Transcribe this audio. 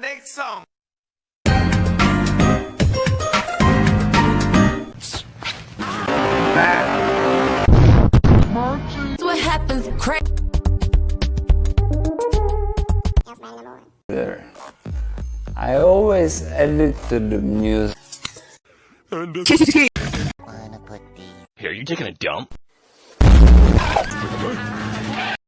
Next song. That's what happens. Crack. there. I always edit to the music. Here, you taking a dump?